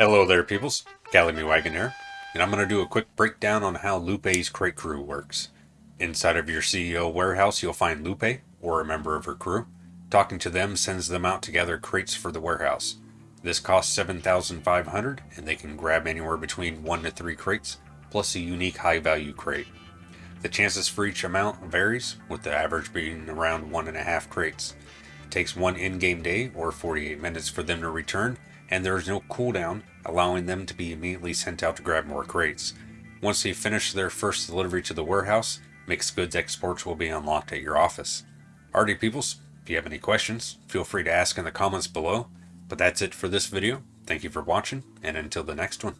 Hello there peoples, Gallimy Wagon here, and I'm going to do a quick breakdown on how Lupe's crate crew works. Inside of your CEO warehouse you'll find Lupe, or a member of her crew. Talking to them sends them out to gather crates for the warehouse. This costs 7500 and they can grab anywhere between 1 to 3 crates, plus a unique high value crate. The chances for each amount varies, with the average being around 1.5 crates. It takes one in-game day or 48 minutes for them to return, and there is no cooldown, allowing them to be immediately sent out to grab more crates. Once they finish their first delivery to the warehouse, mixed goods exports will be unlocked at your office. Alrighty peoples, if you have any questions, feel free to ask in the comments below. But that's it for this video. Thank you for watching, and until the next one.